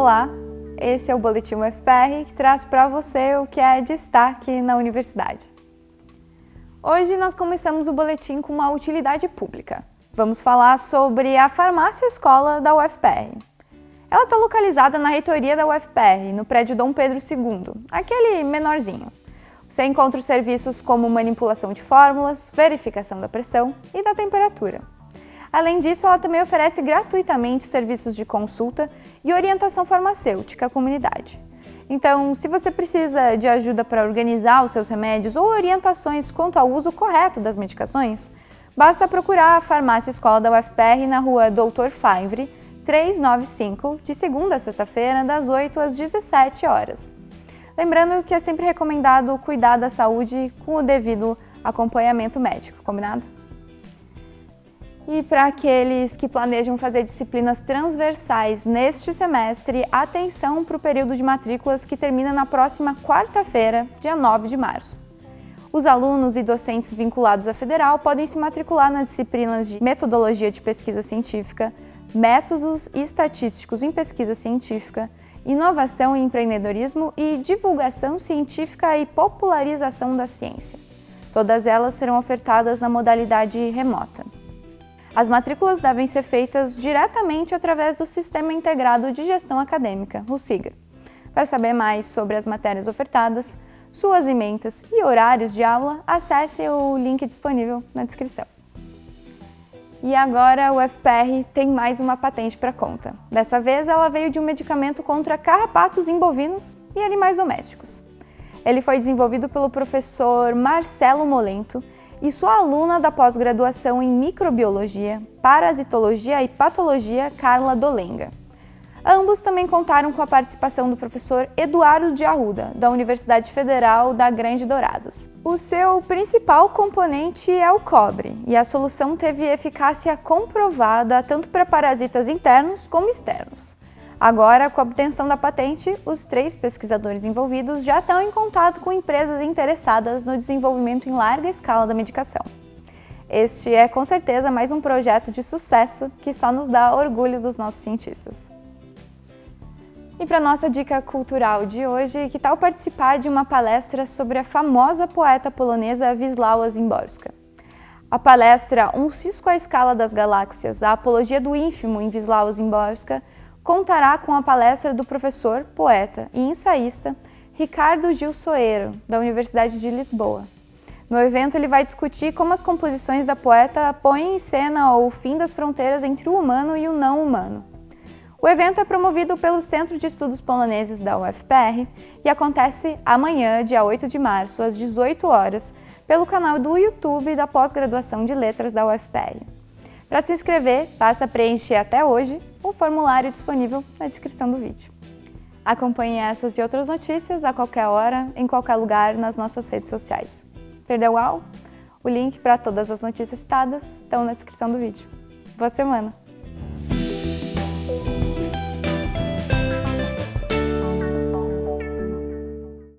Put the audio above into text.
Olá, esse é o Boletim UFPR que traz para você o que é destaque na universidade. Hoje nós começamos o boletim com uma utilidade pública. Vamos falar sobre a farmácia escola da UFPR. Ela está localizada na reitoria da UFPR, no prédio Dom Pedro II, aquele menorzinho. Você encontra os serviços como manipulação de fórmulas, verificação da pressão e da temperatura. Além disso, ela também oferece gratuitamente serviços de consulta e orientação farmacêutica à comunidade. Então, se você precisa de ajuda para organizar os seus remédios ou orientações quanto ao uso correto das medicações, basta procurar a Farmácia Escola da UFPR na rua Doutor Favre, 395, de segunda a sexta-feira, das 8 às 17 horas. Lembrando que é sempre recomendado cuidar da saúde com o devido acompanhamento médico, combinado? E para aqueles que planejam fazer disciplinas transversais neste semestre, atenção para o período de matrículas que termina na próxima quarta-feira, dia 9 de março. Os alunos e docentes vinculados à Federal podem se matricular nas disciplinas de Metodologia de Pesquisa Científica, Métodos Estatísticos em Pesquisa Científica, inovação e empreendedorismo e divulgação científica e popularização da ciência. Todas elas serão ofertadas na modalidade remota. As matrículas devem ser feitas diretamente através do Sistema Integrado de Gestão Acadêmica, o SIGA. Para saber mais sobre as matérias ofertadas, suas ementas e horários de aula, acesse o link disponível na descrição. E agora o FPR tem mais uma patente para conta. Dessa vez ela veio de um medicamento contra carrapatos em bovinos e animais domésticos. Ele foi desenvolvido pelo professor Marcelo Molento e sua aluna da pós-graduação em microbiologia, parasitologia e patologia, Carla Dolenga. Ambos também contaram com a participação do professor Eduardo de Arruda, da Universidade Federal da Grande Dourados. O seu principal componente é o cobre, e a solução teve eficácia comprovada tanto para parasitas internos como externos. Agora, com a obtenção da patente, os três pesquisadores envolvidos já estão em contato com empresas interessadas no desenvolvimento em larga escala da medicação. Este é, com certeza, mais um projeto de sucesso que só nos dá orgulho dos nossos cientistas. E para nossa dica cultural de hoje, que tal participar de uma palestra sobre a famosa poeta polonesa Wisława Szymborska? A palestra Um Cisco à Escala das Galáxias, a apologia do ínfimo em Wisława Szymborska, contará com a palestra do professor, poeta e ensaísta Ricardo Gil Soeiro, da Universidade de Lisboa. No evento, ele vai discutir como as composições da poeta põem em cena o fim das fronteiras entre o humano e o não humano. O evento é promovido pelo Centro de Estudos Poloneses da UFPR e acontece amanhã, dia 8 de março, às 18 horas, pelo canal do YouTube da Pós-Graduação de Letras da UFPR. Para se inscrever, basta preencher até hoje o formulário disponível na descrição do vídeo. Acompanhe essas e outras notícias a qualquer hora, em qualquer lugar, nas nossas redes sociais. Perdeu algo? O link para todas as notícias citadas estão na descrição do vídeo. Boa semana!